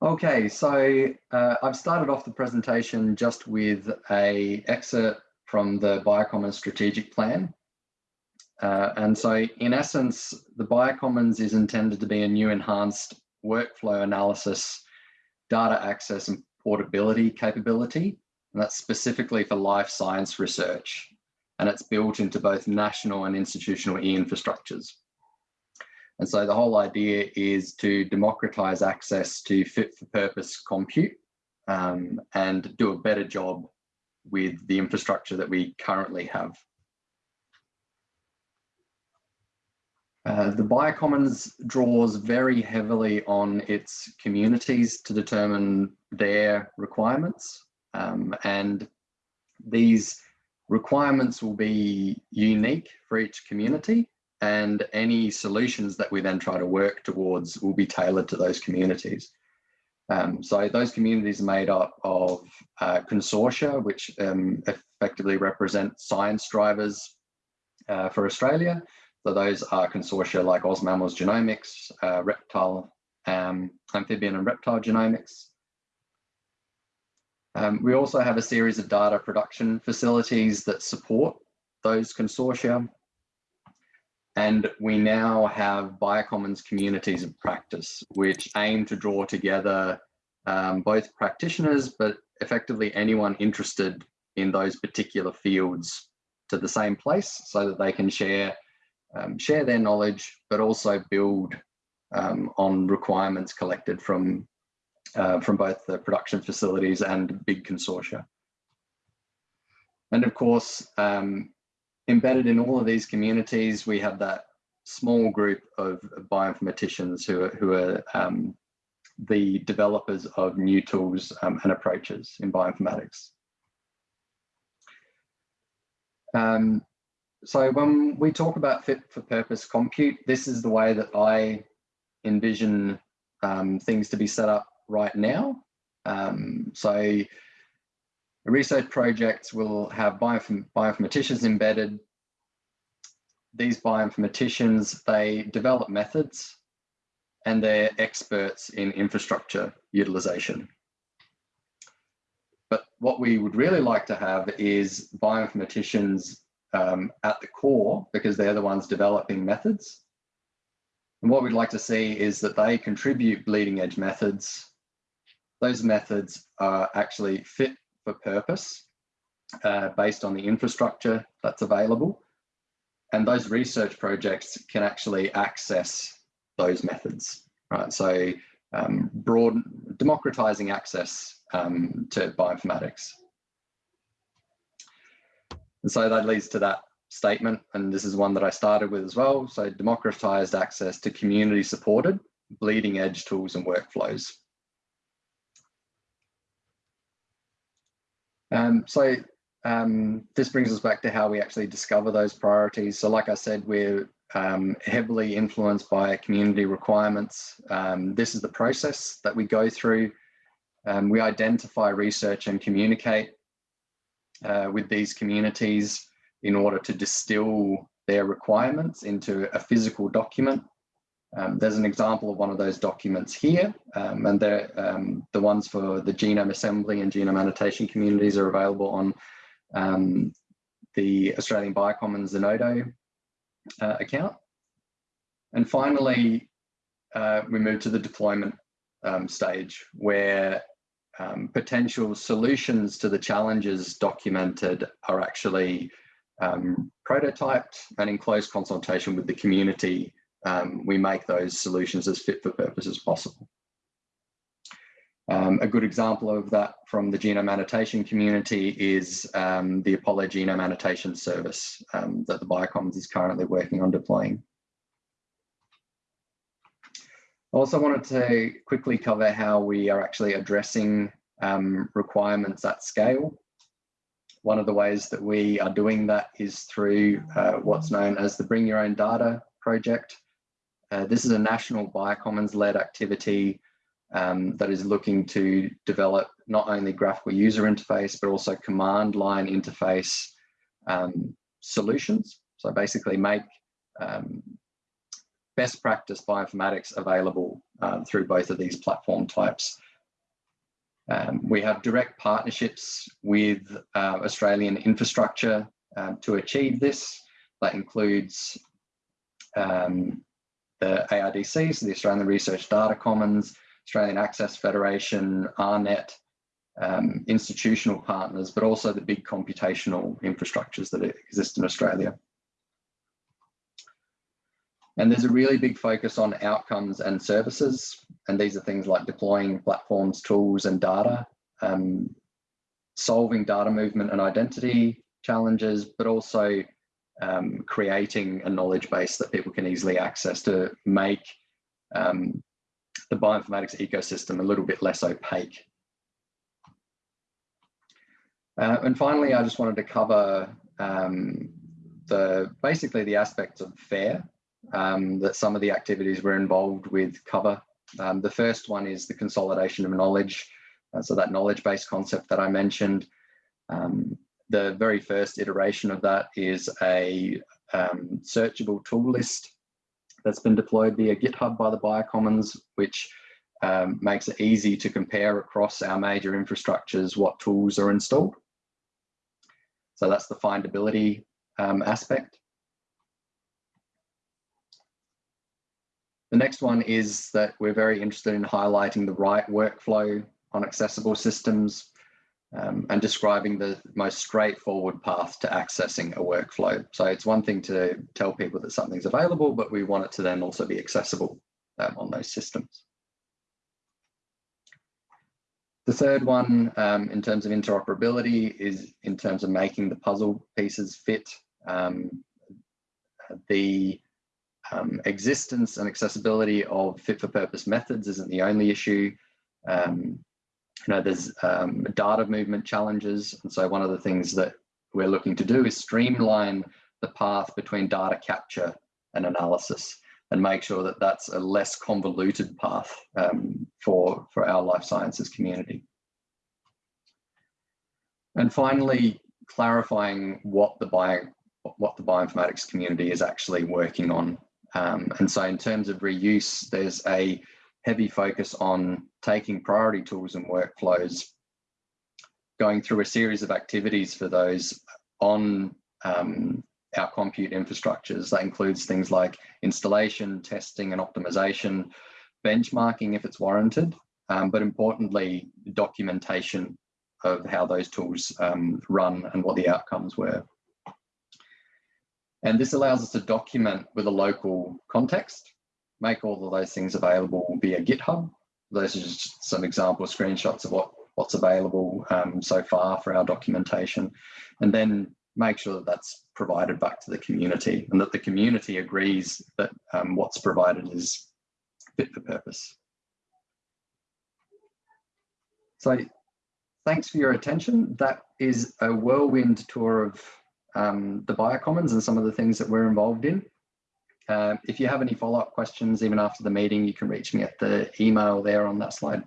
Okay, so uh, I've started off the presentation just with a excerpt from the Biocommons strategic plan. Uh, and so in essence, the Biocommons is intended to be a new enhanced workflow analysis, data access and portability capability. And that's specifically for life science research. And it's built into both national and institutional e-infrastructures. And so the whole idea is to democratize access to fit for purpose compute um, and do a better job with the infrastructure that we currently have. Uh, the Biocommons draws very heavily on its communities to determine their requirements. Um, and these requirements will be unique for each community and any solutions that we then try to work towards will be tailored to those communities. Um, so those communities are made up of uh, consortia, which um, effectively represent science drivers uh, for Australia. So those are consortia like OzMammals Genomics, uh, reptile, um, amphibian and reptile genomics. Um, we also have a series of data production facilities that support those consortia. And we now have Biocommons communities of practice, which aim to draw together um, both practitioners, but effectively anyone interested in those particular fields to the same place so that they can share, um, share their knowledge, but also build um, on requirements collected from, uh, from both the production facilities and big consortia. And of course, um, embedded in all of these communities, we have that small group of bioinformaticians who are, who are um, the developers of new tools um, and approaches in bioinformatics. Um, so when we talk about fit for purpose compute, this is the way that I envision um, things to be set up right now. Um, so research projects will have bioinformaticians embedded. These bioinformaticians, they develop methods and they're experts in infrastructure utilization. But what we would really like to have is bioinformaticians um, at the core because they're the ones developing methods. And what we'd like to see is that they contribute bleeding edge methods. Those methods are actually fit for purpose uh, based on the infrastructure that's available. And those research projects can actually access those methods, right? So um, broad, democratizing access um, to bioinformatics. And so that leads to that statement, and this is one that I started with as well. So democratized access to community supported bleeding edge tools and workflows. Um, so um, this brings us back to how we actually discover those priorities. So like I said, we're um, heavily influenced by community requirements. Um, this is the process that we go through. Um, we identify, research and communicate uh, with these communities in order to distill their requirements into a physical document. Um, there's an example of one of those documents here, um, and the ones for the genome assembly and genome annotation communities are available on um, the Australian Biocommons Zenodo uh, account. And finally, uh, we move to the deployment um, stage where um, potential solutions to the challenges documented are actually um, prototyped and in close consultation with the community, um, we make those solutions as fit for purpose as possible. Um, a good example of that from the genome annotation community is um, the Apollo Genome Annotation Service um, that the Biocommons is currently working on deploying. I also wanted to quickly cover how we are actually addressing um, requirements at scale. One of the ways that we are doing that is through uh, what's known as the Bring Your Own Data project. Uh, this is a national Biocommons-led activity um, that is looking to develop not only graphical user interface, but also command line interface um, solutions. So basically make um, best practice bioinformatics available uh, through both of these platform types Um, we have direct partnerships with uh, Australian infrastructure um, to achieve this. That includes the ARDC, so the Australian Research Data Commons, Australian Access Federation, AARNet, um, institutional partners, but also the big computational infrastructures that exist in Australia. And there's a really big focus on outcomes and services. And these are things like deploying platforms, tools, and data, um, solving data movement and identity challenges, but also um, creating a knowledge base that people can easily access to make um, the bioinformatics ecosystem a little bit less opaque. Uh, and finally, I just wanted to cover um, the basically the aspects of FAIR um, that some of the activities we're involved with cover. Um, the first one is the consolidation of knowledge. Uh, so that knowledge-based concept that I mentioned. Um, the very first iteration of that is a um, searchable tool list that's been deployed via GitHub by the Biocommons, which um, makes it easy to compare across our major infrastructures what tools are installed. So that's the findability um, aspect. The next one is that we're very interested in highlighting the right workflow on accessible systems um, and describing the most straightforward path to accessing a workflow. So it's one thing to tell people that something's available, but we want it to then also be accessible um, on those systems. The third one um, in terms of interoperability is in terms of making the puzzle pieces fit. Um, the um, existence and accessibility of fit for purpose methods isn't the only issue. Um, you know, there's um, data movement challenges. And so one of the things that we're looking to do is streamline the path between data capture and analysis and make sure that that's a less convoluted path um, for, for our life sciences community. And finally, clarifying what the bio, what the bioinformatics community is actually working on um, and so in terms of reuse, there's a heavy focus on taking priority tools and workflows, going through a series of activities for those on um, our compute infrastructures. That includes things like installation, testing and optimization, benchmarking if it's warranted, um, but importantly, documentation of how those tools um, run and what the outcomes were. And this allows us to document with a local context, make all of those things available via GitHub. Those are just some example screenshots of what, what's available um, so far for our documentation. And then make sure that that's provided back to the community and that the community agrees that um, what's provided is fit for purpose. So thanks for your attention. That is a whirlwind tour of um, the biocommons and some of the things that we're involved in. Uh, if you have any follow-up questions, even after the meeting, you can reach me at the email there on that slide.